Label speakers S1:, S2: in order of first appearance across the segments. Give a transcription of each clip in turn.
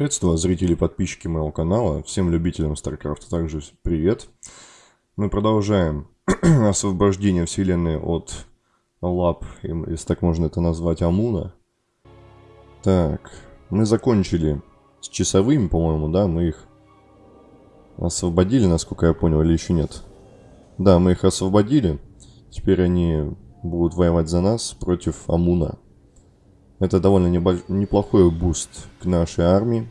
S1: Приветствую зрители и подписчики моего канала, всем любителям StarCraft также привет. Мы продолжаем освобождение вселенной от лап, если так можно это назвать, Амуна. Так, мы закончили с часовыми, по-моему, да, мы их освободили, насколько я понял, или еще нет? Да, мы их освободили, теперь они будут воевать за нас против Амуна. Это довольно небольш... неплохой буст к нашей армии,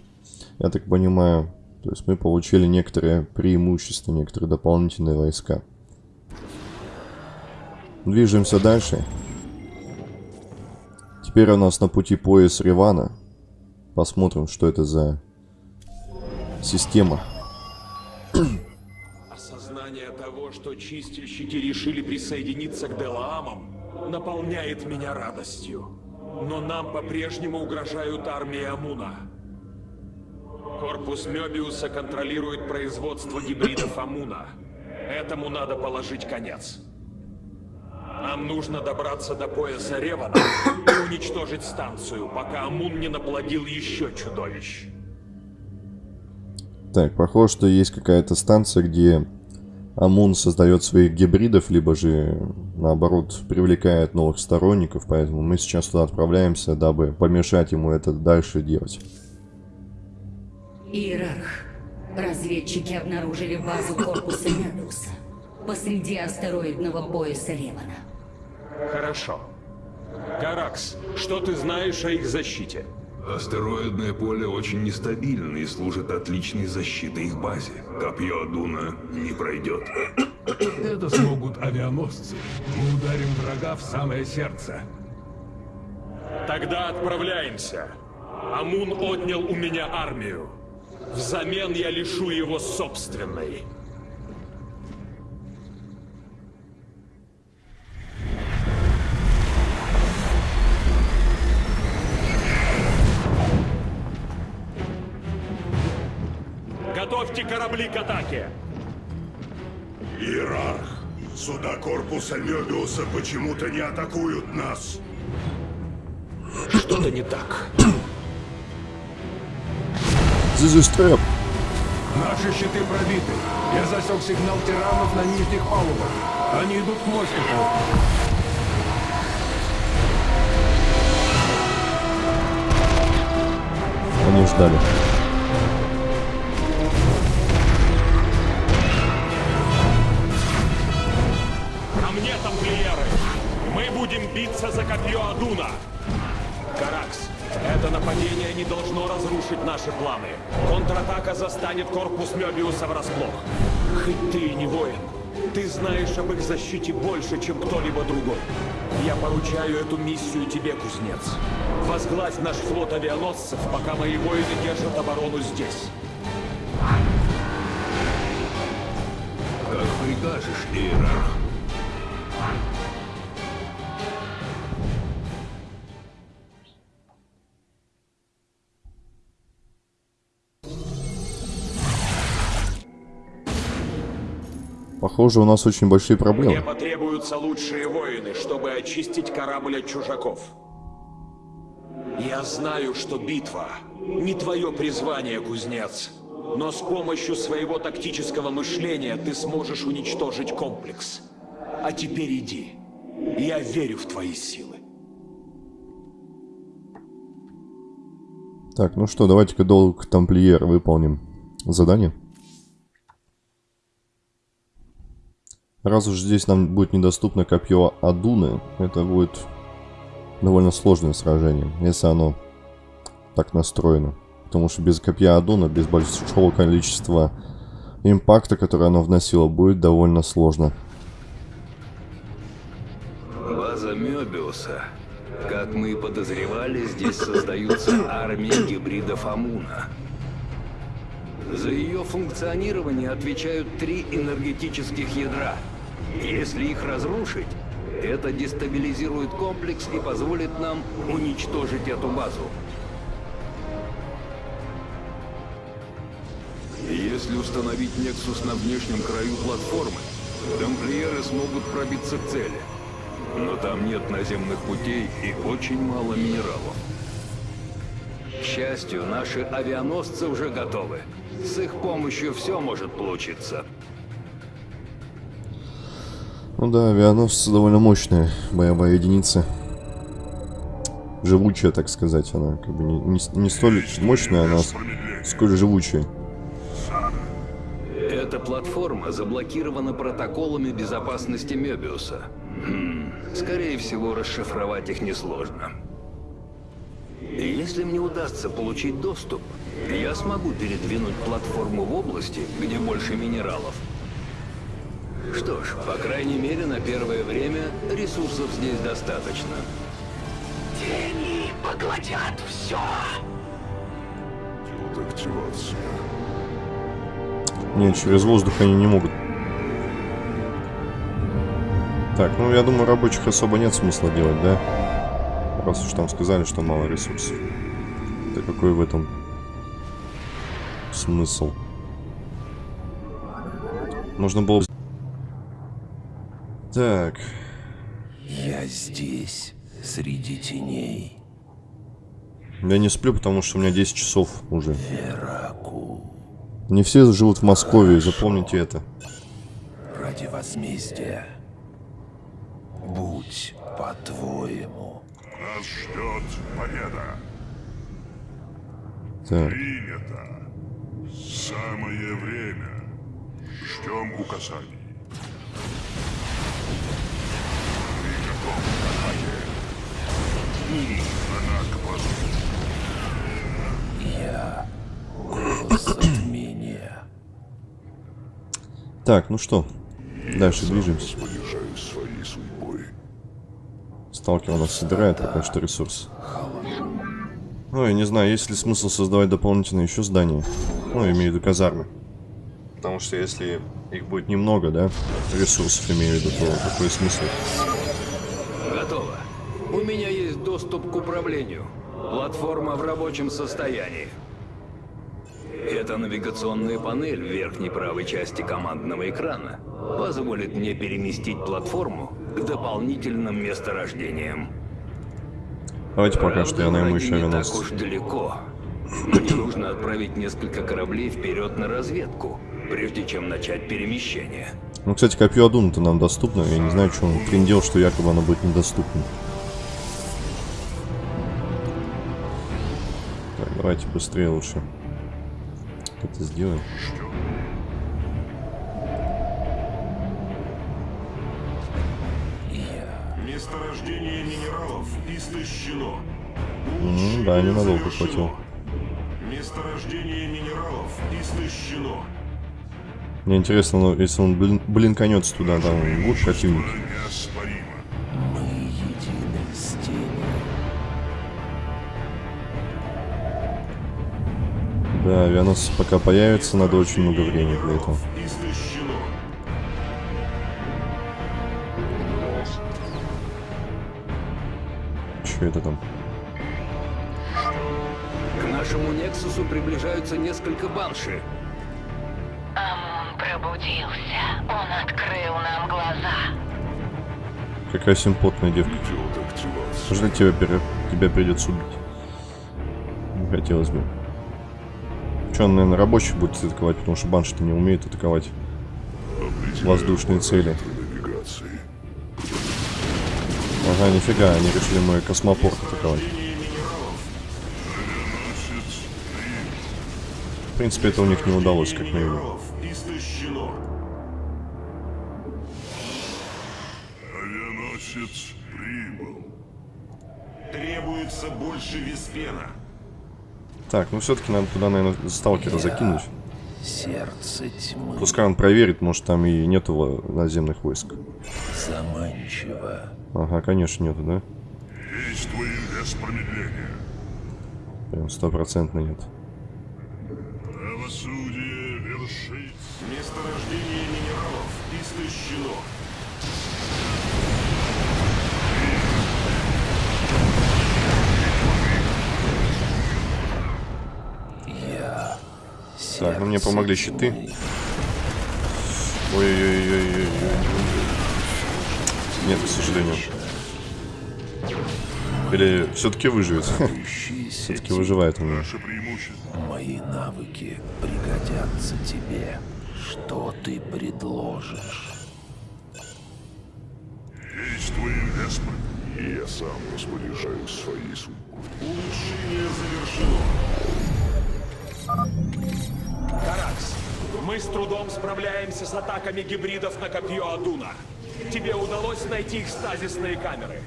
S1: я так понимаю. То есть мы получили некоторые преимущества, некоторые дополнительные войска. Движемся дальше. Теперь у нас на пути пояс Ривана. Посмотрим, что это за система.
S2: Осознание того, что чистильщики решили присоединиться к Делаамам, наполняет меня радостью. Но нам по-прежнему угрожают армии Амуна. Корпус Мёбиуса контролирует производство гибридов Амуна. Этому надо положить конец. Нам нужно добраться до пояса Ревана и уничтожить станцию, пока Амун не наплодил еще чудовищ.
S1: Так, похоже, что есть какая-то станция, где Амун создает своих гибридов, либо же, наоборот, привлекает новых сторонников, поэтому мы сейчас туда отправляемся, дабы помешать ему это дальше делать.
S3: Иерарх, разведчики обнаружили базу корпуса Медуса посреди астероидного пояса Ревана.
S2: Хорошо. Каракс, что ты знаешь о их защите?
S4: Астероидное поле очень нестабильно и служит отличной защитой их базе. Копье Адуна не пройдет.
S5: Это смогут авианосцы. Мы ударим врага в самое сердце.
S2: Тогда отправляемся. Амун отнял у меня армию. Взамен я лишу его собственной. Готовьте корабли к атаке!
S6: Иерарх, суда корпуса Мёбиуса почему-то не атакуют нас.
S2: Что-то не так.
S1: This is trap.
S5: Наши щиты пробиты. Я засек сигнал тиранов на нижних палубах. Они идут к мостику.
S1: Они ждали.
S2: Тамплиеры! Мы будем биться за копье Адуна! Каракс, это нападение не должно разрушить наши планы. Контратака застанет корпус Мёбиуса врасплох. Хоть ты и не воин, ты знаешь об их защите больше, чем кто-либо другой. Я поручаю эту миссию тебе, кузнец. Возглавь наш флот авианосцев, пока мои воины держат оборону здесь.
S4: Как прикажешь, Иерарх.
S1: Похоже, у нас очень большие
S2: Мне
S1: проблемы.
S2: потребуются лучшие воины, чтобы очистить корабль от чужаков. Я знаю, что битва не твое призвание, кузнец. Но с помощью своего тактического мышления ты сможешь уничтожить комплекс. А теперь иди. Я верю в твои силы.
S1: Так, ну что, давайте-ка долг тамплиер выполним задание. Раз уж здесь нам будет недоступно копье Адуны, это будет довольно сложное сражение, если оно так настроено. Потому что без копья Адуна, без большого количества импакта, который оно вносило, будет довольно сложно.
S4: База Мёбиуса. Как мы и подозревали, здесь создаются армии гибридов Амуна. За ее функционирование отвечают три энергетических ядра. Если их разрушить, это дестабилизирует комплекс и позволит нам уничтожить эту базу. Если установить Нексус на внешнем краю платформы, тамплиеры смогут пробиться к цели. Но там нет наземных путей и очень мало минералов. счастью, наши авианосцы уже готовы. С их помощью все может получиться.
S1: Ну да, авианосцы довольно мощная боевая единица. Живучая, так сказать, она как бы не, не, не столь мощная, она сколь живучая.
S4: Эта платформа заблокирована протоколами безопасности Мёбиуса. Хм, скорее всего, расшифровать их несложно. Если мне удастся получить доступ, я смогу передвинуть платформу в области, где больше минералов. Что ж, по крайней мере, на первое время ресурсов здесь достаточно.
S7: Тени поглотят все.
S6: Активация.
S1: Нет, через воздух они не могут. Так, ну я думаю, рабочих особо нет смысла делать, да? Раз уж там сказали, что мало ресурсов. Да какой в этом смысл? Нужно было... Так,
S7: Я здесь, среди теней.
S1: я не сплю, потому что у меня 10 часов уже.
S7: Вераку.
S1: Не все живут в Москве, запомните это.
S7: Ради возмездия. Будь по-твоему.
S6: Нас ждет победа.
S1: Так,
S6: Принято. Самое время. Ждем указаний. Ты готов к атаке? Она к базу.
S7: Я
S1: так, ну что, дальше движемся. Сталкер у нас собирает пока что ресурс. Ну, я не знаю, есть ли смысл создавать дополнительные еще здания. Ну, имею в виду казармы. Потому что если их будет немного, да, ресурсов имею в виду, то какой смысл?
S4: Готово. У меня есть доступ к управлению. Платформа в рабочем состоянии. Эта навигационная панель в верхней правой части командного экрана позволит мне переместить платформу к дополнительным месторождениям.
S1: Давайте пока что я
S4: Правда,
S1: найму еще
S4: не так
S1: авианосец.
S4: уж далеко. Мне нужно отправить несколько кораблей вперед на разведку, прежде чем начать перемещение.
S1: Ну, кстати, копье Адуна-то нам доступно. Я не знаю, что он трендел, что якобы оно будет недоступно. Так, давайте быстрее лучше. Это сделаем.
S6: Месторождение минералов истощено.
S1: Ну, да, ненадолго хватило.
S6: Месторождение минералов истощено.
S1: Мне интересно, ну, если он блин, блинканется туда, там
S7: с тенью.
S1: Да, авианосцы пока появится, надо очень много времени для этого. Что это там?
S4: К нашему Нексусу приближаются несколько банши.
S8: Пробудился. Он открыл нам глаза.
S1: Какая симпотная девка. Жаль, тебя, пере- тебя придется убить. Не хотелось бы. Че, он, наверное, рабочих будет атаковать, потому что банши-то не умеет атаковать воздушные цели. Ага, нифига, они решили мой космопорт атаковать. В принципе, это у них не удалось, как мы видим.
S6: Истощено. Авианосец прибыл. Требуется больше виспена.
S1: Так, ну все-таки надо туда, наверное, сталкера закинуть.
S7: Сердце тьмы.
S1: Пускай он проверит, может там и нету наземных войск.
S7: Заманчиво.
S1: Ага, конечно, нету, да?
S6: Действуем без промедления.
S1: Прям стопроцентно нет.
S6: Правосудие вершит. Месторождение минералов
S7: Я.
S1: Так, ну мне помогли щиты. Ой-ой-ой-ой-ой. Нет, к сожалению. Или все-таки выживет? Все-таки выживает у меня.
S7: Мои навыки пригодятся тебе. Что ты предложишь?
S6: Действуем, Веспа. И я сам распоряжаюсь своей судьбой. Улучшение завершено.
S2: Каракс, мы с трудом справляемся с атаками гибридов на копье Адуна. Тебе удалось найти их стазисные камеры?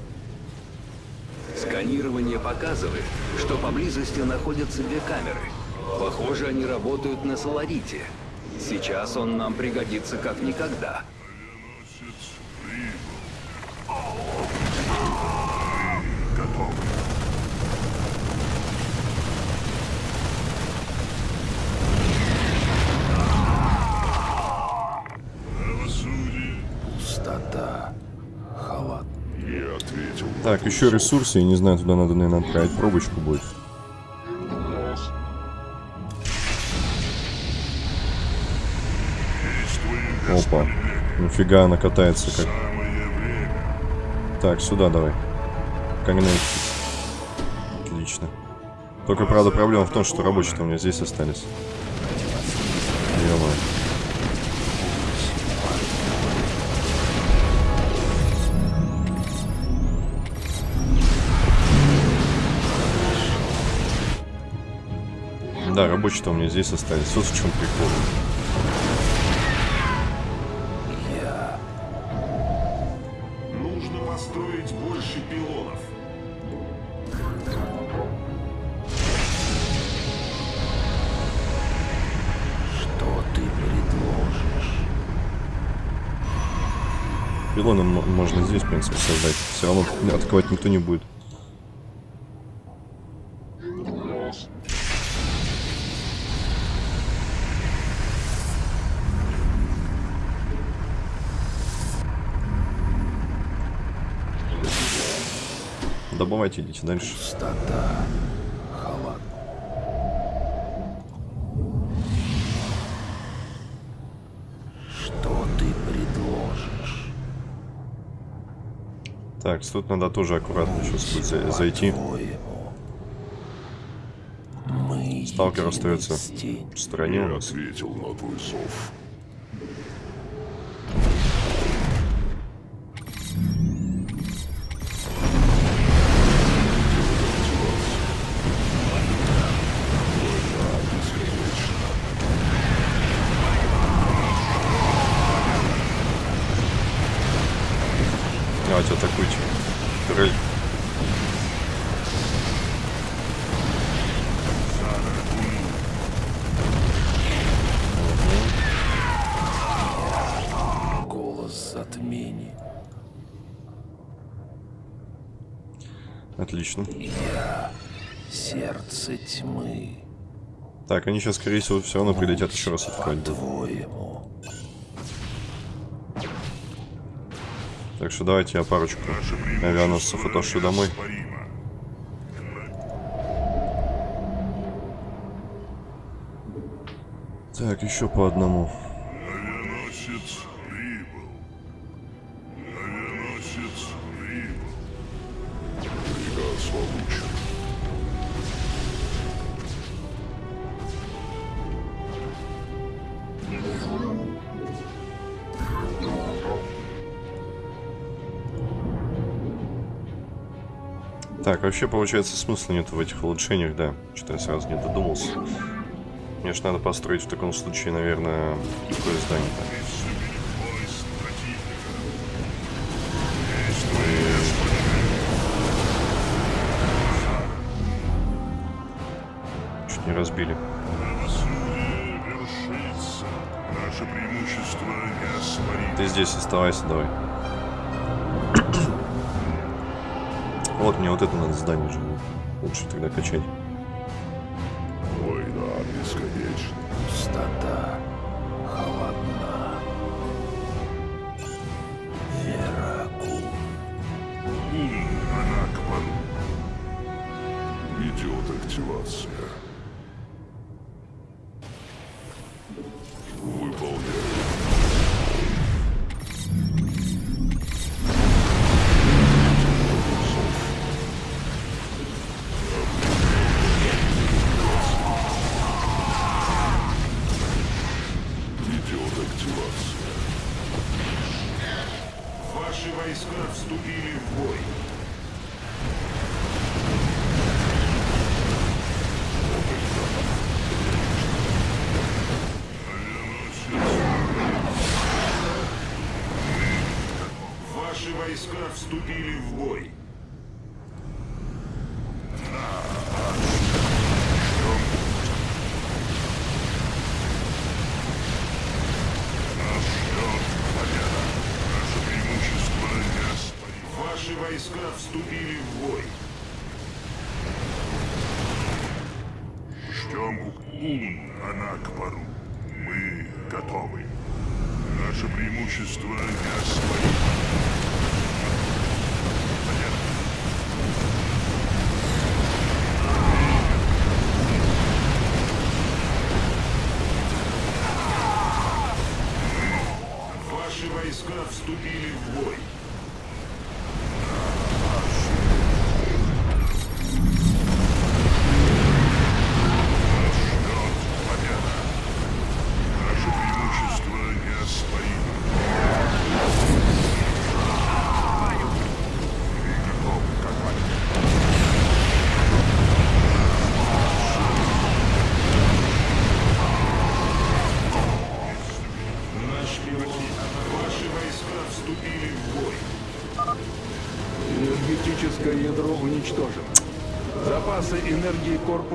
S4: Сканирование показывает, что поблизости находятся две камеры. Похоже, они работают на Соларите. Сейчас он нам пригодится как никогда.
S6: Готовы. Правосудие.
S7: Пустота. Халат.
S6: Я ответил. на
S1: Так, еще ресурсы, я не знаю, туда надо, наверное, отправить пробочку будет. Опа. Нифига она катается как. Так, сюда давай. Когнать. Отлично. Только, правда, проблема в том, что рабочие-то у меня здесь остались. Ё-моё. Рабочие-то у меня здесь остались. Вот в чем прикол.
S6: Нужно построить больше пилонов.
S7: Что ты предложишь?
S1: Пилоны можно здесь, в принципе, создать. Все равно атаковать никто не будет. Добывайте, идите дальше.
S7: Пустота. Халат. Что ты предложишь?
S1: Так, тут надо тоже аккуратно сейчас будет за- зайти. Сталкер остается в стороне
S6: Я ответил на твой зов.
S1: Так, они сейчас, скорее всего, все равно прилетят еще раз.
S7: По-твоему,
S1: Так что давайте я парочку авианосцев утащу домой. Так, еще по одному. Вообще, получается, смысла нет в этих улучшениях, да. Что-то я сразу не додумался. Мне ж надо построить в таком случае, наверное, здание-то.
S6: Поезд противника.
S1: Чуть не разбили. Ты здесь оставайся, давай. Вот мне вот это надо здание же. Лучше тогда качать.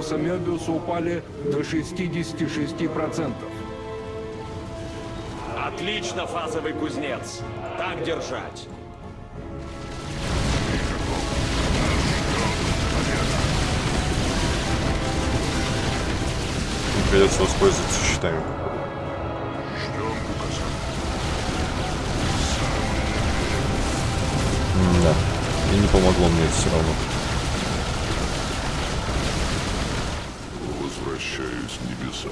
S5: Корпуса Мёбиуса упали до 66%.
S2: Отлично, фазовый кузнец. Так держать.
S1: Придется воспользоваться щитами. Да. И не помогло мне это все равно.
S6: Возвращаюсь в небеса.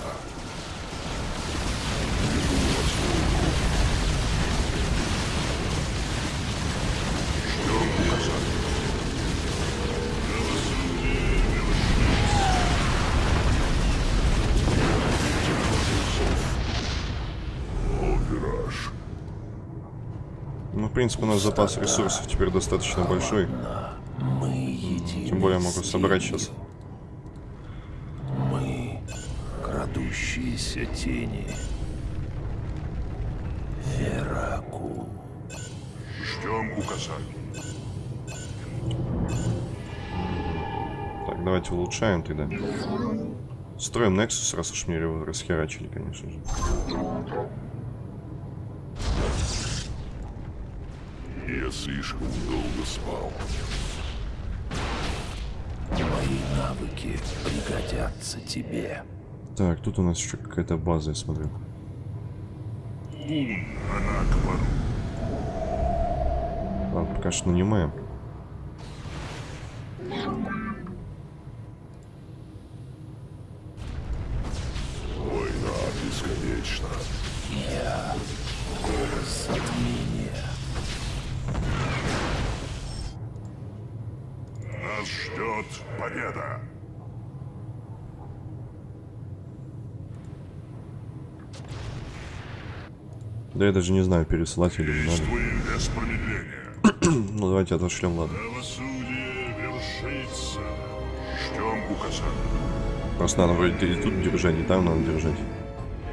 S1: Ну, в принципе, у нас запас ресурсов теперь достаточно большой. Тем более могу собрать сейчас.
S7: Мы крадущиеся тени. Вераку.
S6: Ждем указаний.
S1: Так, давайте улучшаем тогда. Строим Nexus, раз уж мне его расхерачили, конечно же.
S6: Я слишком долго спал.
S7: Мои навыки пригодятся тебе.
S1: Так, тут у нас еще какая-то база, я смотрю. Ладно, пока что нанимаем. Да я даже не знаю, пересылать или не надо. Ну давайте отошлем, ладно. Просто надо вроде и тут держать, и там надо держать.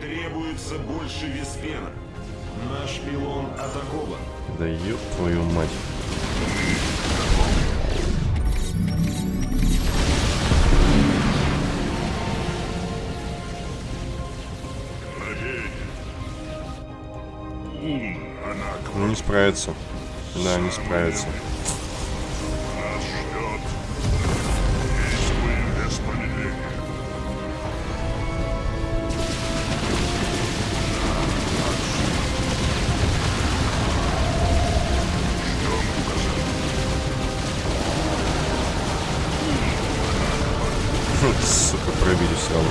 S9: Требуется больше Веспена. Наш пилон атакован.
S1: Да ёб твою мать. Справится. Да, не справится. Сука, пробили все равно.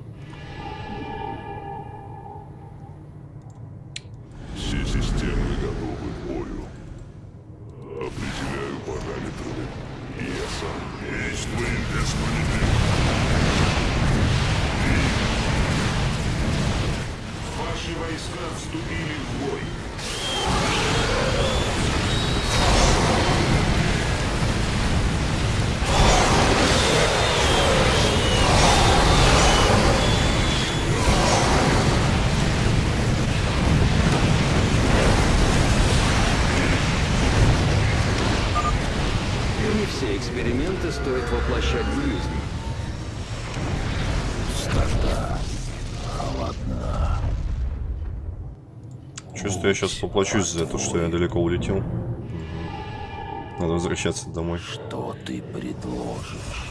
S1: Чувствую, я сейчас поплачусь за то, что я далеко улетел. Надо возвращаться домой.
S7: Что ты предложишь?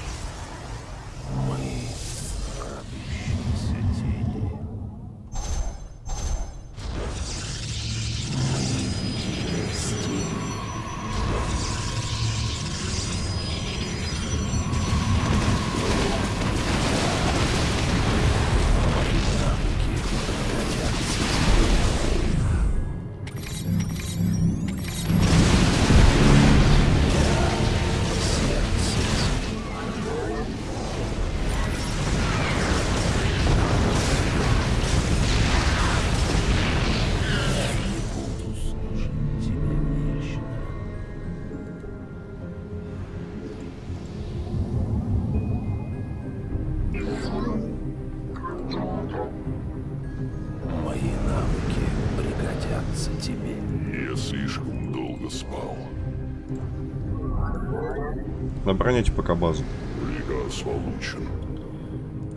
S1: Обороняйте пока базу.
S6: Приказ получен.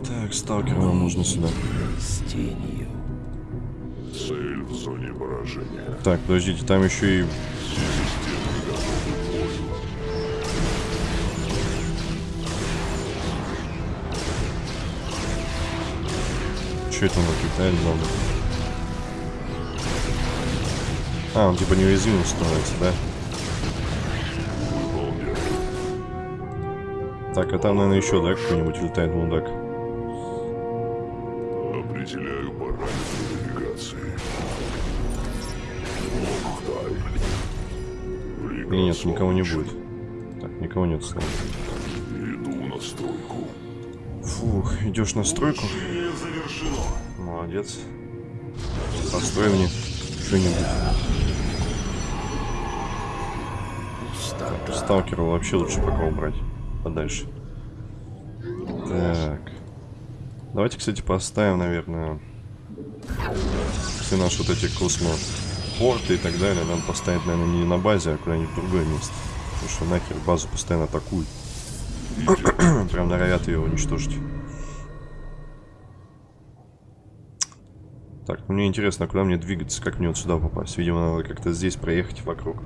S1: Так, сталкера нам нужно сюда.
S7: С тенью.
S6: Цель в зоне поражения.
S1: Так, подождите, там еще и... Че это он летает много? А, он типа неуязвимым становится, да? Так, а там, наверное, еще, да, какой-нибудь летает мудак?
S6: Определяю параметры навигации.
S1: Или нет, никого не будет. Так, никого нет снова.
S6: Иду на стройку.
S1: Фух, идешь на стройку? Молодец. Построй мне что-нибудь. Сталкера вообще лучше пока убрать. Подальше. Так. Давайте, кстати, поставим, наверное, все наши вот эти космопорты и так далее. Нам поставить, наверное, не на базе, а куда-нибудь в другое место. Потому что нахер базу постоянно атакуют. Прям норовят ее уничтожить. Так, ну мне интересно, куда мне двигаться, как мне вот сюда попасть? Видимо, надо как-то здесь проехать вокруг.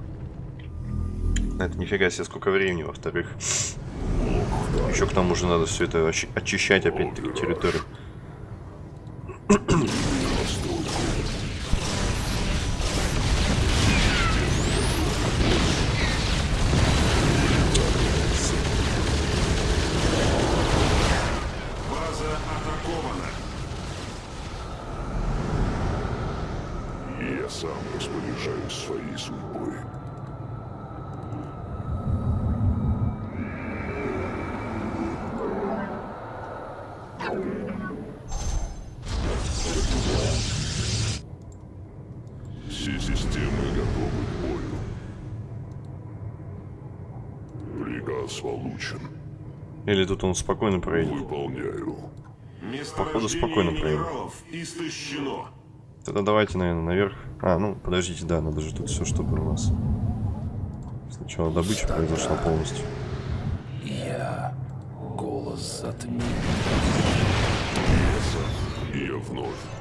S1: Это нифига себе, сколько времени, во-вторых. Еще к тому же надо все это очи- очищать опять-таки территорию. Тут он спокойно проедет.
S6: Выполняю.
S1: Походу, спокойно
S9: истощено.
S1: Тогда давайте, наверное, наверх. А, ну, подождите, да, надо же тут все, чтобы у нас... Сначала добыча произошла полностью.
S7: Я голос затмения.
S6: Я вновь.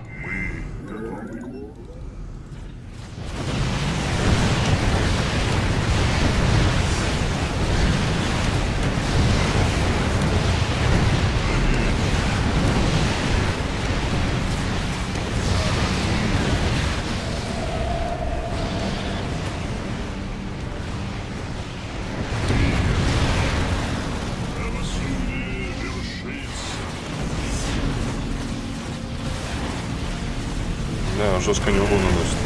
S1: Жестко не урон наносит.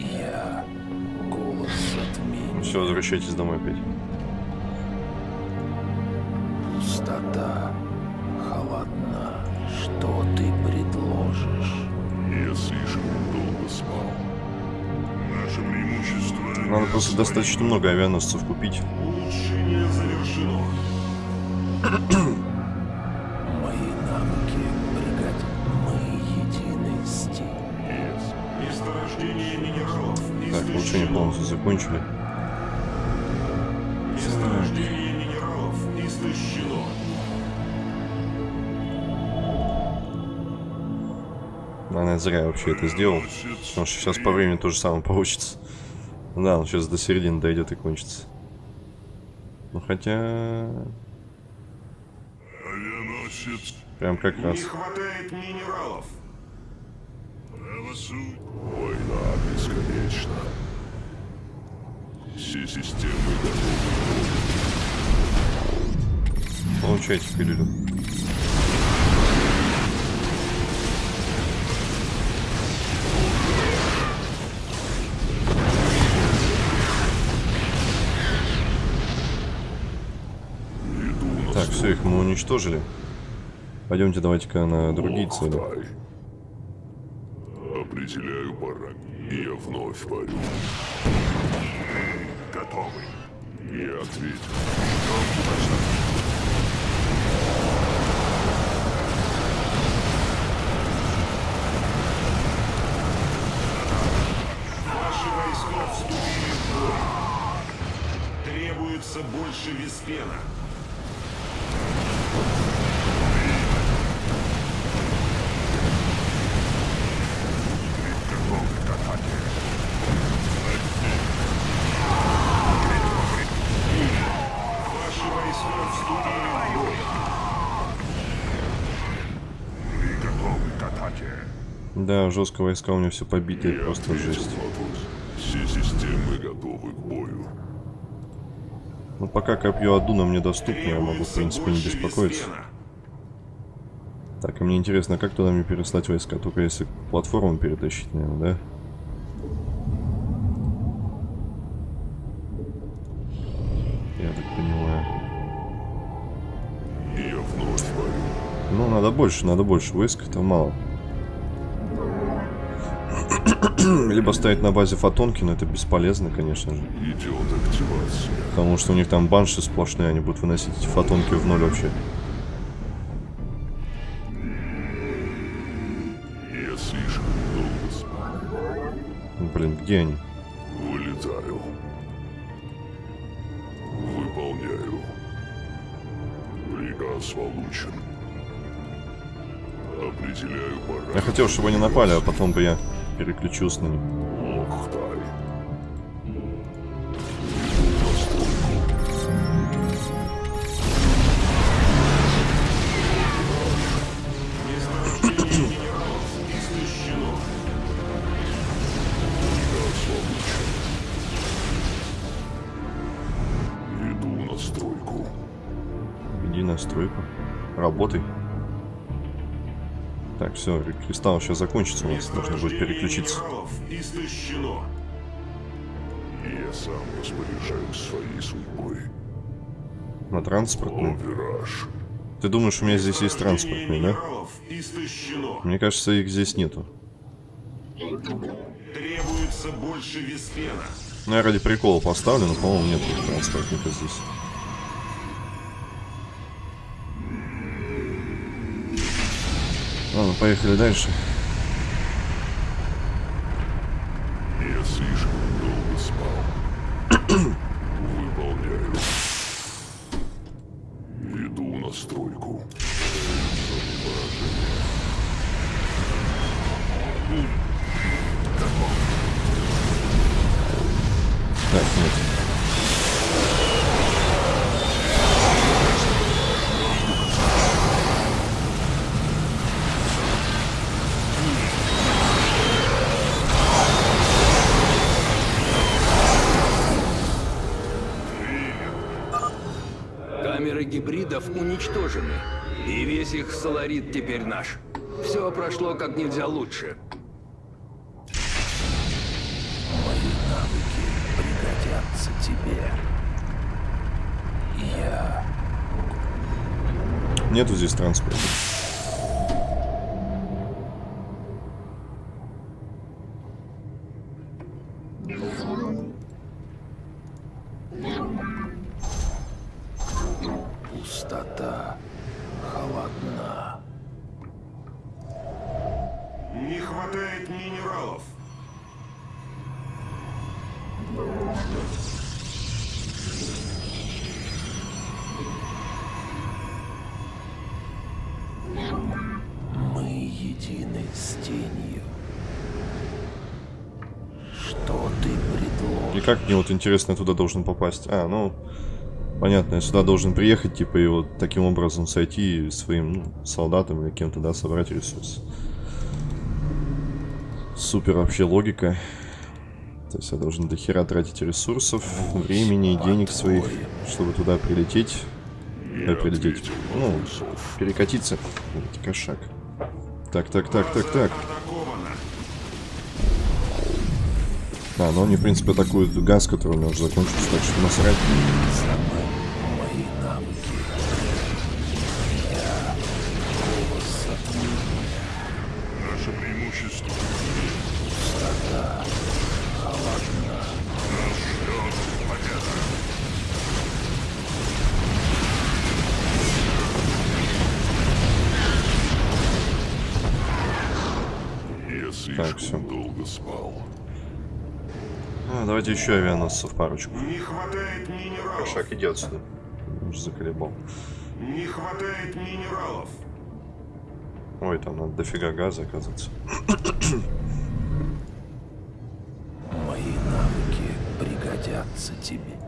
S7: Я голос затмения.
S1: Все, возвращайтесь домой опять.
S7: Пустота. Холодна. Что ты предложишь?
S6: Я слишком долго спал. Наше преимущество...
S1: Надо просто достаточно много авианосцев купить.
S7: Мои навыки бригадир. Мы единый стиль.
S9: Месторождение минералов
S1: Так, улучшение полностью закончили.
S9: Месторождение минералов истощено.
S1: Наверное, зря я вообще это сделал. Потому что сейчас по времени то же самое получится. Да, он сейчас до середины дойдет и кончится. Ну хотя... Прям как раз.
S9: Не хватает минералов.
S6: Война бесконечна. Все системы готовы.
S1: Получайте пилюлю. Так, все, их мы уничтожили. Пойдемте давайте-ка на другие цели.
S6: Тай. Определяю параметры. Я вновь парю. Готовы. Я ответил.
S9: Ваши войска вступили в бой. Требуется больше виспена. Ваши войска вступили в бой.
S6: Мы готовы к атаке.
S1: Да, жестко войска у меня все побитые,
S6: Я
S1: просто жесть.
S6: Все системы готовы к бою.
S1: Ну пока копье Адуна мне доступно, я могу, в принципе, не беспокоиться. Так, а мне интересно, как туда мне переслать войска? Только если платформу перетащить, наверное, да? Я так понимаю.
S6: И я вновь.
S1: Ну, надо больше, надо больше войск, это мало. Либо ставить на базе фотонки, но это бесполезно, конечно же.
S6: Идет активация.
S1: Потому что у них там банши сплошные, они будут выносить эти фотонки в ноль вообще.
S6: Я слишком долго
S1: Блин, где они?
S6: Вылетаю. Выполняю. Приказ получен. Определяю
S1: Я
S6: параметры.
S1: хотел, чтобы они напали, а потом бы я переключился на них. Все, кристалл сейчас закончится, у нас нужно будет переключиться.
S9: истощено.
S6: Я сам распоряжаюсь своей судьбой.
S1: На транспортную.
S6: Вираж.
S1: Ты думаешь, у меня здесь есть транспортный, да? Мне кажется, их здесь нету.
S9: Требуется больше виспена.
S1: Ну, я ради прикола поставлю, но, по-моему, нет транспортника здесь. Ладно, поехали дальше.
S4: Камеры гибридов уничтожены, и весь их соларит теперь наш. Все прошло как нельзя лучше.
S7: Мои навыки пригодятся тебе. Я
S1: Нету здесь транспорта. Как мне вот интересно туда должен попасть? А, ну, понятно, я сюда должен приехать, типа, и вот таким образом сойти своим ну, солдатам или кем-то, да, собрать ресурсы. Супер вообще логика. То есть я должен до хера тратить ресурсов, времени и денег своих, чтобы туда прилететь. Э, прилететь. Ну, перекатиться. Кошак. Так, так, так, так, так.
S9: Атаковано.
S1: А, ну они, в принципе, атакуют газ, который у меня уже закончился, так что насрать.
S6: Слишком
S1: всё.
S6: долго спал.
S1: А, давайте еще авианосцев парочку.
S9: Не хватает минералов.
S1: Кошак, иди отсюда. Уже заколебал.
S9: Не хватает минералов.
S1: Ой, там надо дофига газа, оказывается.
S7: Мои навыки пригодятся тебе.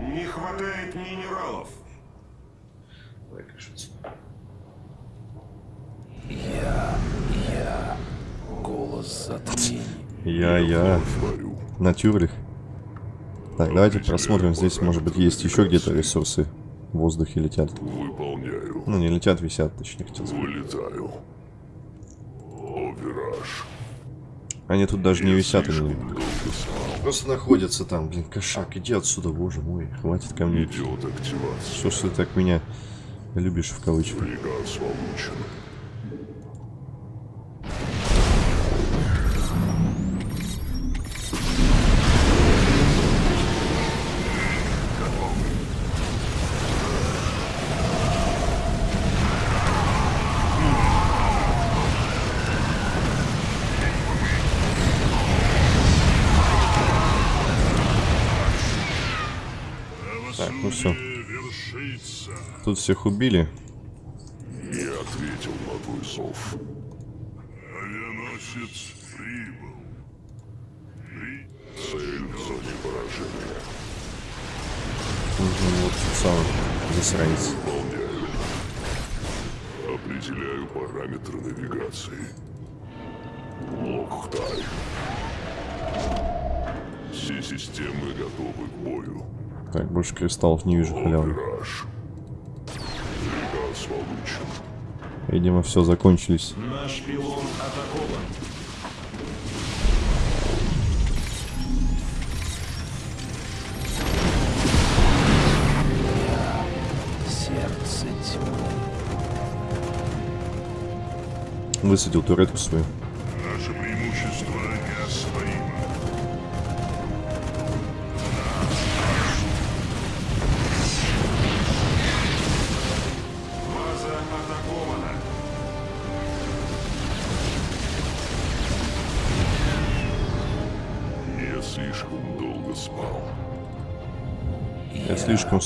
S9: Не хватает минералов.
S1: Давай, отсюда.
S7: Я, я, голос затмений.
S1: Я-я.
S6: Говорю,
S1: Натюрлих. Так, давайте просмотрим. Здесь, может быть, есть еще где-то ресурсы в воздухе летят.
S6: выполняю.
S1: Ну, не летят, висят, точнее, хотел сказать.
S6: Вылетаю. О, вираж.
S1: Они тут даже не висят, они просто находятся там. Блин, кошак, иди отсюда, боже мой. Хватит ко мне.
S6: Идет активация.
S1: Что ж ты так меня любишь в кавычках?
S6: Приказ получен.
S1: Тут всех убили.
S6: Я ответил на твой зов. Авианосец прибыл. При... Цель в зоне поражения.
S1: Нужен вот тот самый засранец.
S6: Выполняю. Определяю параметры навигации. Лохтай. Все системы готовы к бою.
S1: Так, больше кристаллов не вижу, халявы.
S6: Вираж. Получен.
S1: Видимо, все закончились.
S2: Наш пилон атакован.
S7: Сердце тьмы.
S1: Высадил туретку свою.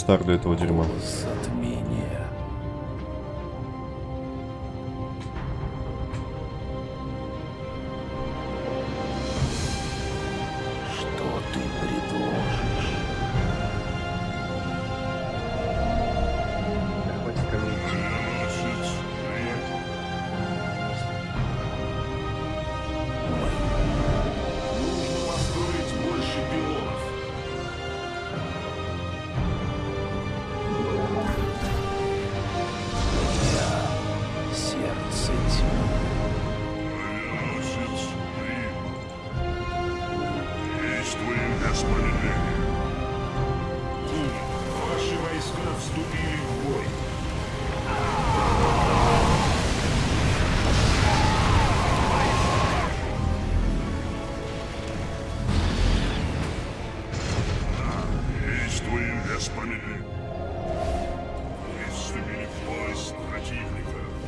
S1: Стар для этого дерьма.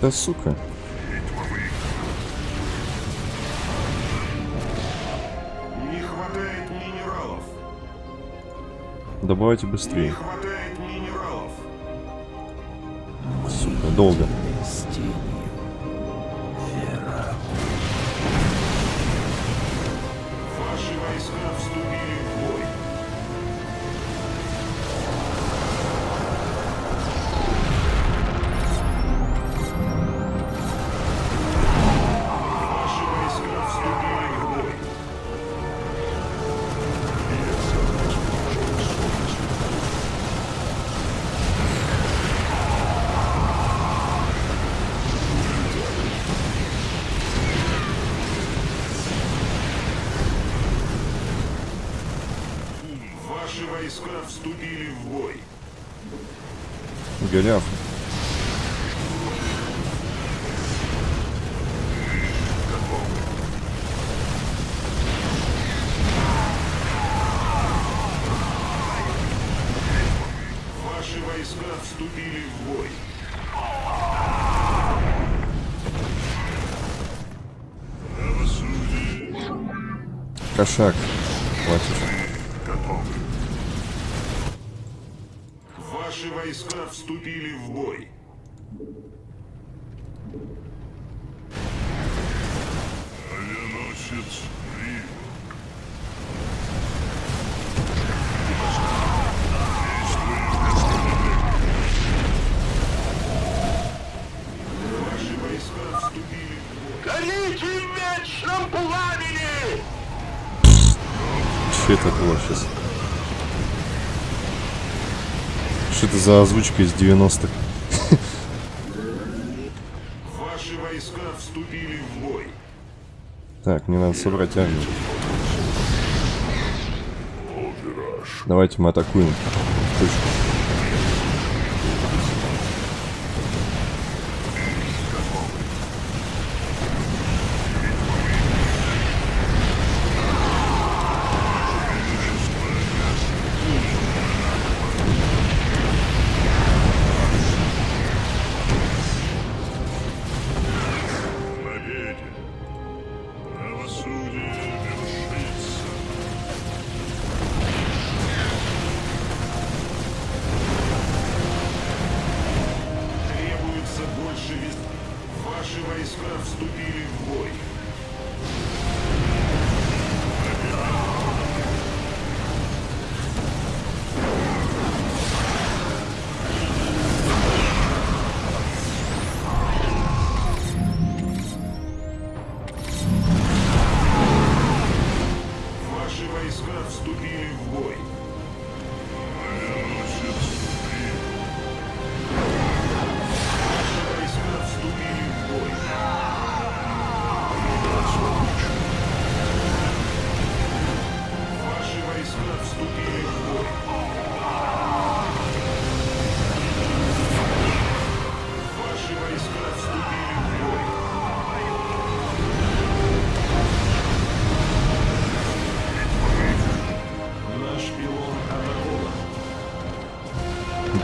S6: Да сука.
S2: Не хватает минералов.
S6: Добавайте
S2: Не
S6: быстрее.
S2: хватает минералов.
S6: Сука, долго. Кошак. Хватит.
S2: Ваши войска вступили в бой. Авианосец
S6: это было сейчас? Что это за озвучка из 90-х?
S2: Ваши войска вступили в бой.
S6: Так, мне надо собрать армию. Давайте мы атакуем. Точку.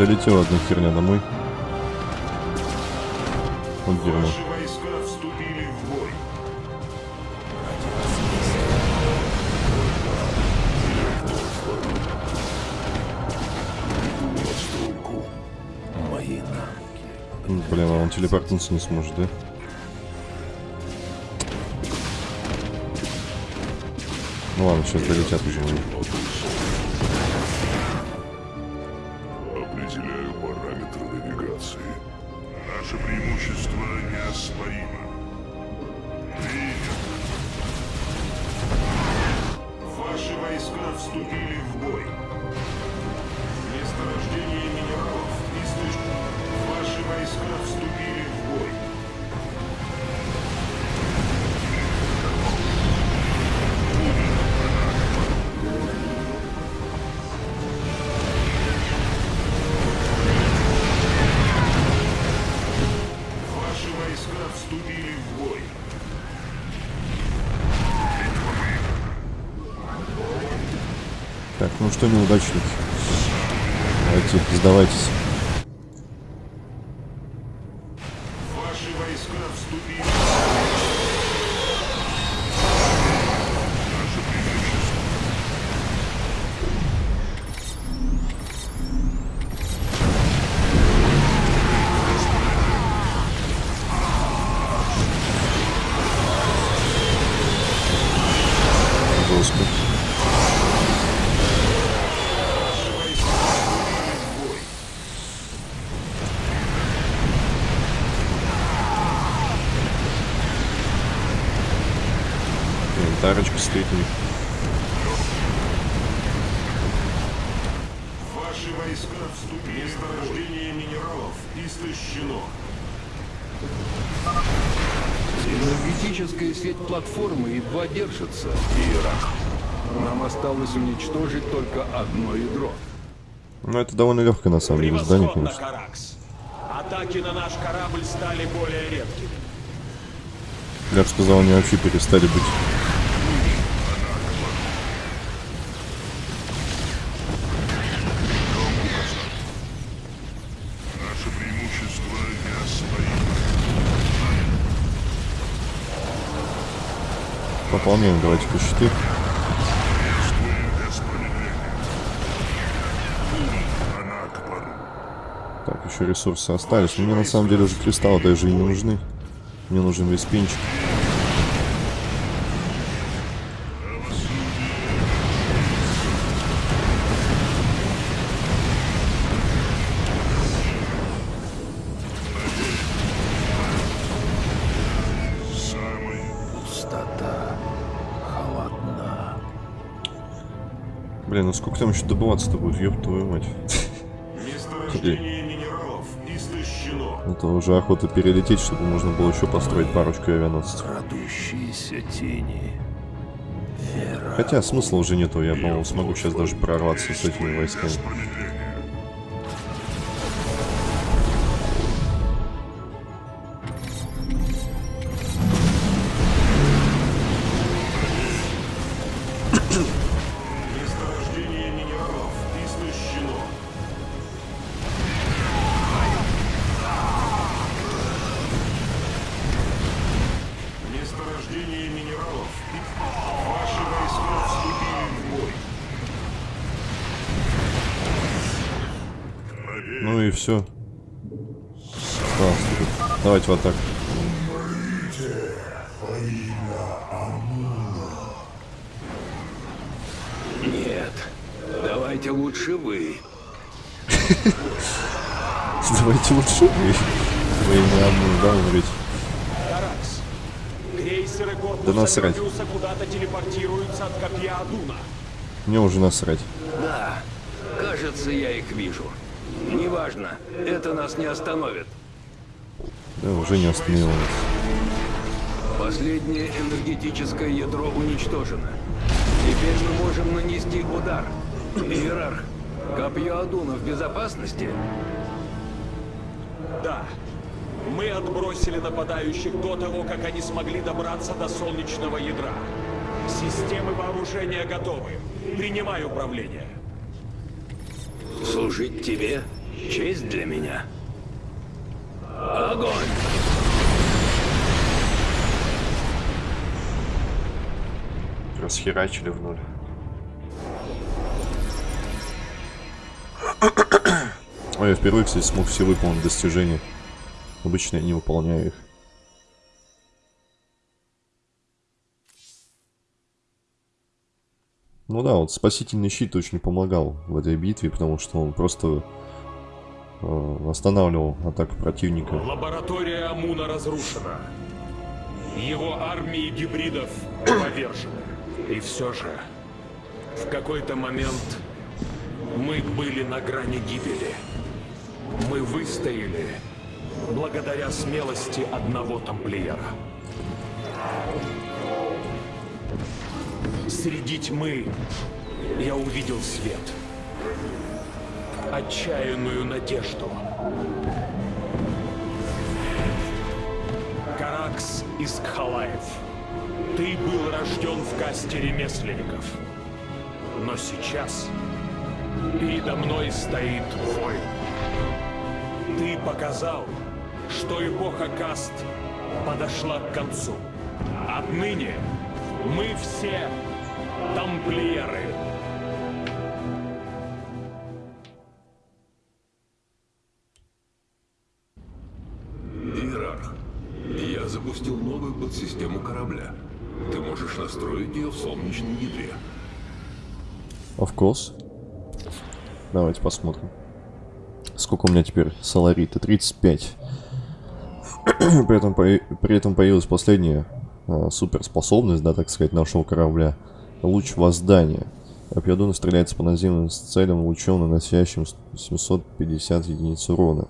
S6: Долетела одна херня домой. Вот дерьмо. Блин, а он телепортнуться не сможет, да? Ну ладно, сейчас долетят уже.
S4: Платформы едва держится, Иерарх. Нам осталось уничтожить только одно ядро.
S1: Ну, это довольно легкое, на самом деле, здание, конечно.
S2: Каракс. Атаки на наш корабль стали более редкими.
S1: Я бы сказал, они вообще перестали быть. Щиты.
S6: Промедления. Она к пару.
S1: Так, еще ресурсы остались. Мне на самом деле уже кристаллы даже и не нужны. Мне нужен весь пинчик. Ну сколько там еще добываться-то будет? Ёб твою мать.
S9: Месторождение минералов истощено.
S1: Это уже охота перелететь, чтобы можно было еще построить парочку авианосцев.
S7: Крадущиеся тени. Вера.
S1: Хотя смысла уже нету, я, по-моему, смогу сейчас даже прорваться с этими войсками.
S9: В
S1: атаку.
S4: Нет, давайте лучше вы.
S1: Давайте лучше вы. Вы не одну, да,
S2: крейсеры корпуса
S1: Да насрать.
S2: Куда-то телепортируются от копья Адуна.
S1: Мне уже насрать.
S4: Да, кажется, я их вижу. Неважно, это нас не остановит.
S1: Да, уже не остановилось.
S4: Последнее энергетическое ядро уничтожено. Теперь мы можем нанести удар. Иерарх, копье Адуна в безопасности?
S2: Да. Мы отбросили нападающих до того, как они смогли добраться до солнечного ядра. Системы вооружения готовы. Принимай управление.
S4: Служить тебе — честь для меня. Огонь!
S1: Расхерачили в ноль. Ой, я впервые, кстати, смог все выполнить достижения. Обычно я не выполняю их. Ну да, вот спасительный щит очень помогал в этой битве, потому что он просто останавливал атаку противника.
S2: Лаборатория Амуна разрушена. Его армии гибридов повержены. И все же, в какой-то момент мы были на грани гибели. Мы выстояли благодаря смелости одного тамплиера. Среди тьмы я увидел свет. Отчаянную надежду. Каракс из Кхалаев. Ты был рожден в касте ремесленников. Но сейчас передо мной стоит воин. Ты показал, что эпоха каст подошла к концу. Отныне мы все тамплиеры.
S5: Запустил новую подсистему корабля. Ты можешь настроить ее в солнечном ядре.
S1: Of course. Давайте посмотрим. Сколько у меня теперь саларита? 35. при, этом, при этом появилась последняя э, суперспособность, да, так сказать, нашего корабля. Луч воздания. Копье стреляется по наземным целям лучом, наносящим 750 единиц урона.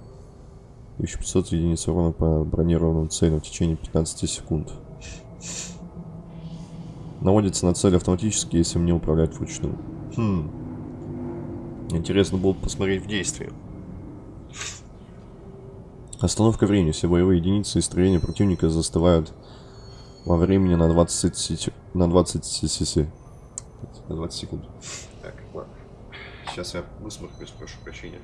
S1: 1500 единиц урона по бронированным целям в течение 15 секунд. Наводится на цель автоматически, если мне управлять вручную. Хм. Интересно было бы посмотреть в действии. Остановка времени. Все боевые единицы и строения противника застывают во времени на 20, на 20, на 20 секунд. Так, ладно. Сейчас я высморкаюсь, прошу прощения.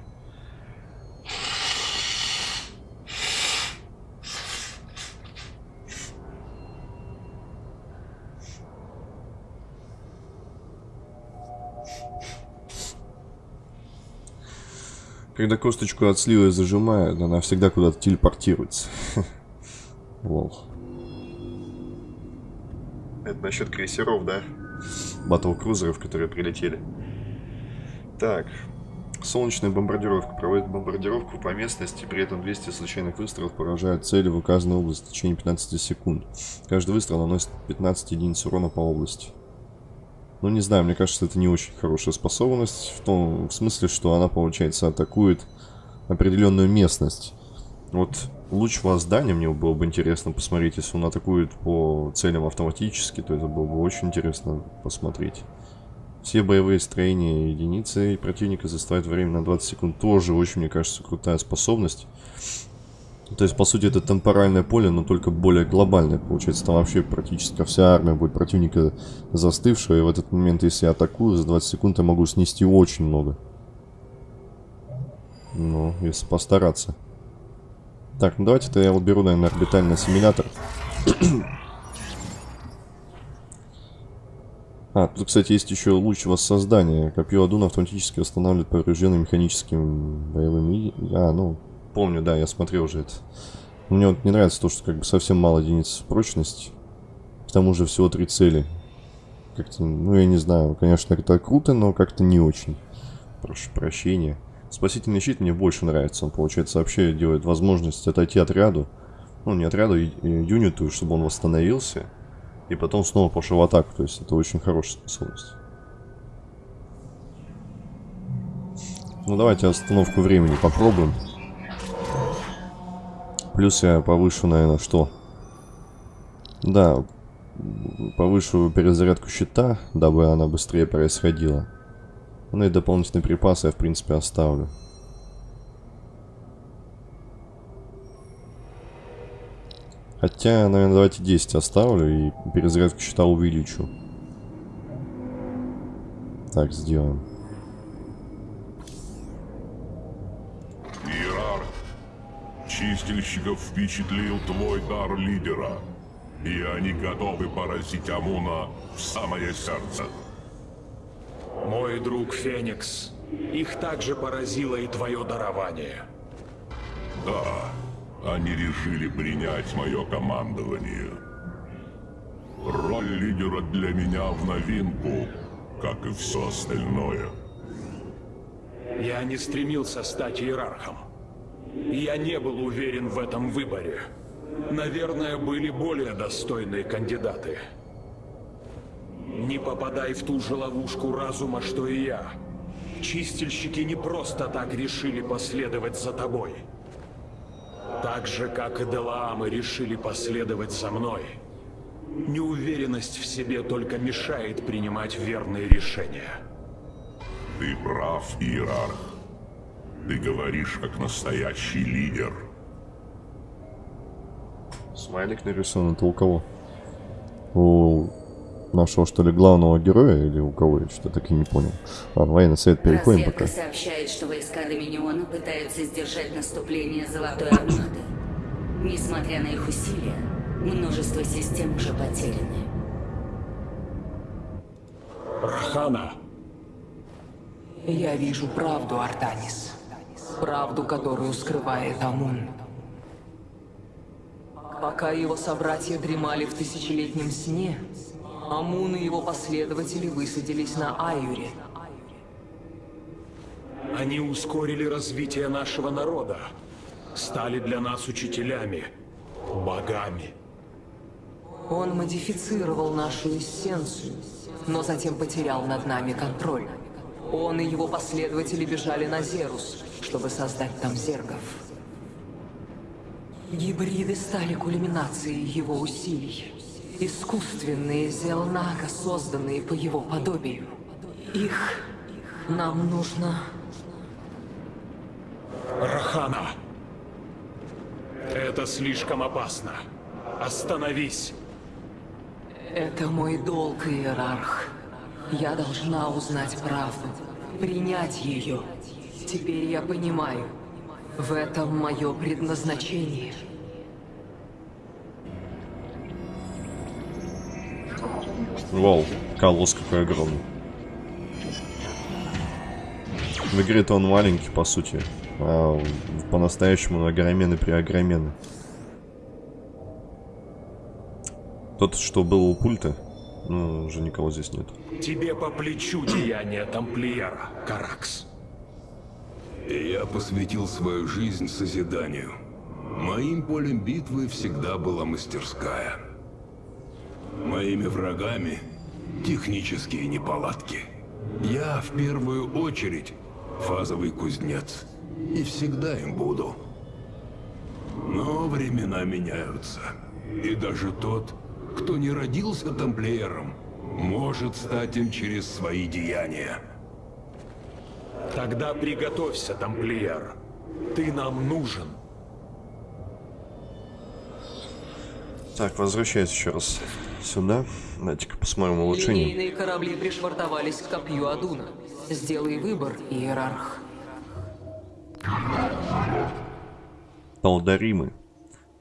S1: Когда косточку от сливы зажимают, она всегда куда-то телепортируется. Лол. Это насчет крейсеров, да? Батл-крузеров, которые прилетели. Так. Солнечная бомбардировка. Проводит бомбардировку по местности, при этом 200 случайных выстрелов поражают цели в указанной области в течение 15 секунд. Каждый выстрел наносит 15 единиц урона по области. Ну, не знаю, мне кажется, это не очень хорошая способность. В том в смысле, что она, получается, атакует определенную местность. Вот луч воздания мне было бы интересно посмотреть, если он атакует по целям автоматически, то это было бы очень интересно посмотреть. Все боевые строения единицы противника заставят время на 20 секунд. Тоже очень, мне кажется, крутая способность. То есть, по сути, это темпоральное поле, но только более глобальное. Получается, там вообще практически вся армия будет противника застывшего. И в этот момент, если я атакую, за 20 секунд я могу снести очень много. Ну, если постараться. Так, ну давайте-то я уберу, наверное, орбитальный ассимилятор. а, тут, кстати, есть еще луч воссоздания. Копье Адуна автоматически восстанавливает поврежденные механическими боевыми... А, ну, помню, да, я смотрел уже это. Мне вот не нравится то, что как бы совсем мало единиц прочности. К тому же всего три цели. Как-то, ну я не знаю, конечно, это круто, но как-то не очень. Прошу прощения. Спасительный щит мне больше нравится. Он, получается, вообще делает возможность отойти отряду. Ну, не отряду, юниту, чтобы он восстановился. И потом снова пошел в атаку. То есть это очень хорошая способность. Ну, давайте остановку времени попробуем. Плюс я повышу, наверное, что? Да, повышу перезарядку щита, дабы она быстрее происходила. Ну и дополнительные припасы я, в принципе, оставлю. Хотя, наверное, давайте 10 оставлю и перезарядку щита увеличу. Так, сделаем.
S6: Чистильщиков впечатлил твой дар лидера. И они готовы поразить Амуна в самое сердце.
S2: Мой друг Феникс, их также поразило и твое дарование.
S6: Да, они решили принять мое командование. Роль лидера для меня в новинку, как и все остальное.
S2: Я не стремился стать иерархом. Я не был уверен в этом выборе. Наверное, были более достойные кандидаты. Не попадай в ту же ловушку разума, что и я. Чистильщики не просто так решили последовать за тобой. Так же, как и Делаамы решили последовать за мной. Неуверенность в себе только мешает принимать верные решения.
S6: Ты прав, Иерарх. Ты говоришь, как настоящий лидер.
S1: Смайлик нарисован, это у кого? У нашего, что ли, главного героя или у кого? Я что-то так и не понял. Ладно, военный совет переходим
S3: Разведка
S1: пока.
S3: сообщает, что войска Доминиона пытаются сдержать наступление Золотой Армады. Несмотря на их усилия, множество систем уже потеряны.
S2: Рахана,
S10: Я вижу правду, Артанис. Правду, которую скрывает Амун. Пока его собратья дремали в тысячелетнем сне, Амун и его последователи высадились на Аюре.
S2: они ускорили развитие нашего народа. Стали для нас учителями, богами.
S10: Он модифицировал нашу эссенцию, но затем потерял над нами контроль. Он и его последователи бежали на Зерус, чтобы создать там зергов. Гибриды стали кульминацией его усилий. Искусственные Зелнака, созданные по его подобию. Их нам нужно...
S2: Рахана! Это слишком опасно. Остановись.
S10: Это мой долг, Иерарх. Я должна узнать правду, принять ее. Теперь я понимаю, в этом мое предназначение.
S1: Вау, колосс какой огромный. В игре-то он маленький, по сути. А по-настоящему он огроменный при огроменный. Тот, что был у пульта, ну, уже никого здесь нет.
S2: Тебе по плечу деяние тамплиера, Каракс.
S4: Я посвятил свою жизнь созиданию. Моим полем битвы всегда была мастерская. Моими врагами технические неполадки. Я в первую очередь фазовый кузнец. И всегда им буду. Но времена меняются. И даже тот, кто не родился тамплиером, может стать им через свои деяния.
S2: Тогда приготовься, тамплиер. Ты нам нужен.
S1: Так, возвращаюсь еще раз сюда. Давайте-ка посмотрим улучшение.
S10: Линейные корабли пришвартовались к копью Адуна. Сделай выбор, Иерарх.
S1: Талдаримы.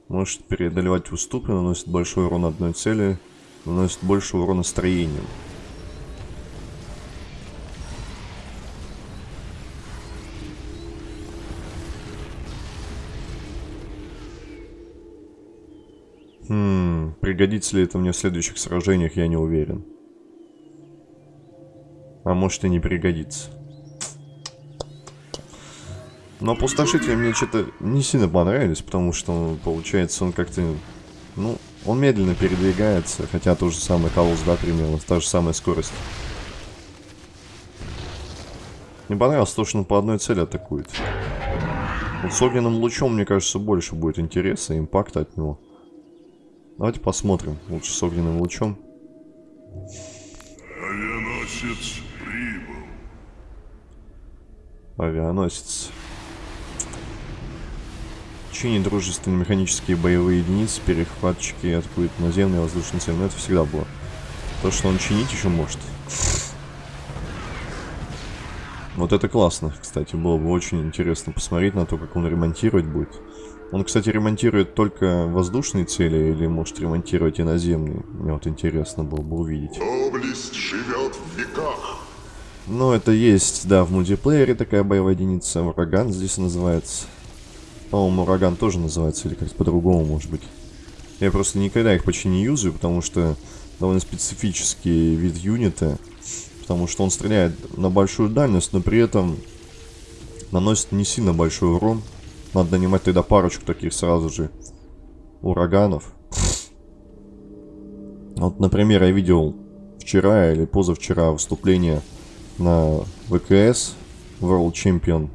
S1: Может преодолевать уступы, наносит большой урон одной цели, наносит больше урона строением. Хм, пригодится ли это мне в следующих сражениях, я не уверен. А может и не пригодится. Но опустошители мне что-то не сильно понравились, потому что, получается, он как-то... Ну, он медленно передвигается, хотя то же самое колосс, да, примерно, та же самая скорость. Мне понравилось то, что он по одной цели атакует. Вот с огненным лучом, мне кажется, больше будет интереса и импакта от него. Давайте посмотрим. Лучше с огненным лучом.
S6: Авианосец прибыл.
S1: Авианосец. Чинит дружественные механические боевые единицы, перехватчики атакуют наземные воздушные цели. Но это всегда было. То, что он чинить еще может. Вот это классно, кстати. Было бы очень интересно посмотреть на то, как он ремонтировать будет. Он, кстати, ремонтирует только воздушные цели или может ремонтировать и наземные? Мне вот интересно было бы увидеть.
S6: Доблесть живет в веках.
S1: Ну, это есть, да, в мультиплеере такая боевая единица. Ураган здесь называется. По-моему, ураган тоже называется, или как-то по-другому, может быть. Я просто никогда их почти не юзаю, потому что довольно специфический вид юнита. Потому что он стреляет на большую дальность, но при этом наносит не сильно большой урон. Надо нанимать тогда парочку таких сразу же ураганов. Вот, например, я видел вчера или позавчера выступление на ВКС World Champion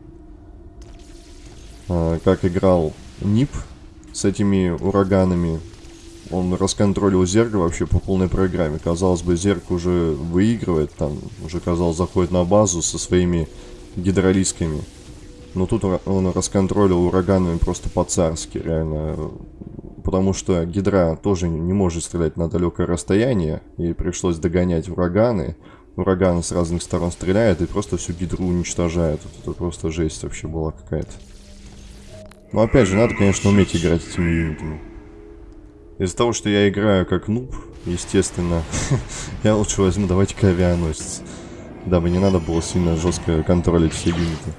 S1: как играл Нип с этими ураганами. Он расконтролил Зерга вообще по полной программе. Казалось бы, Зерг уже выигрывает, там уже, казалось, заходит на базу со своими гидролисками. Но тут он расконтролил ураганами просто по-царски, реально. Потому что гидра тоже не может стрелять на далекое расстояние, и пришлось догонять ураганы. Ураганы с разных сторон стреляют и просто всю гидру уничтожают. Это просто жесть вообще была какая-то. Но опять же, надо, конечно, уметь играть этими юнитами. Из-за того, что я играю как нуб, естественно, я лучше возьму, давайте-ка авианосец. Дабы не надо было сильно жестко контролить все юниты.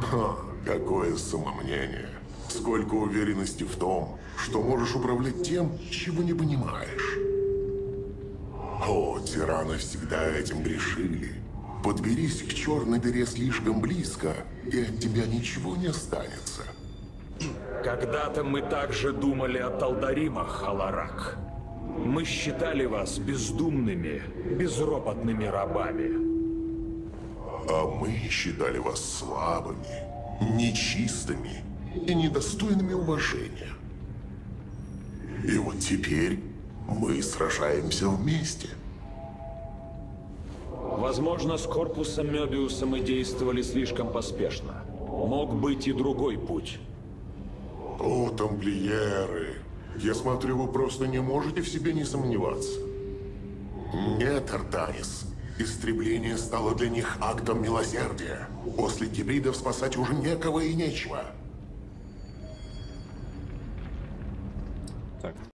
S6: Ха, какое самомнение. Сколько уверенности в том, что можешь управлять тем, чего не понимаешь. О, тираны всегда этим грешили. Подберись к черной дыре слишком близко, и от тебя ничего не останется.
S2: Когда-то мы также думали о Талдаримах, Халарак. Мы считали вас бездумными, безропотными рабами.
S11: А мы считали вас слабыми, нечистыми и недостойными уважения. И вот теперь мы сражаемся вместе.
S2: Возможно, с корпусом Мёбиуса мы действовали слишком поспешно. Мог быть и другой путь.
S11: О, тамплиеры! Я смотрю, вы просто не можете в себе не сомневаться. Нет, Артанис. Истребление стало для них актом милосердия. После гибридов спасать уже некого и нечего.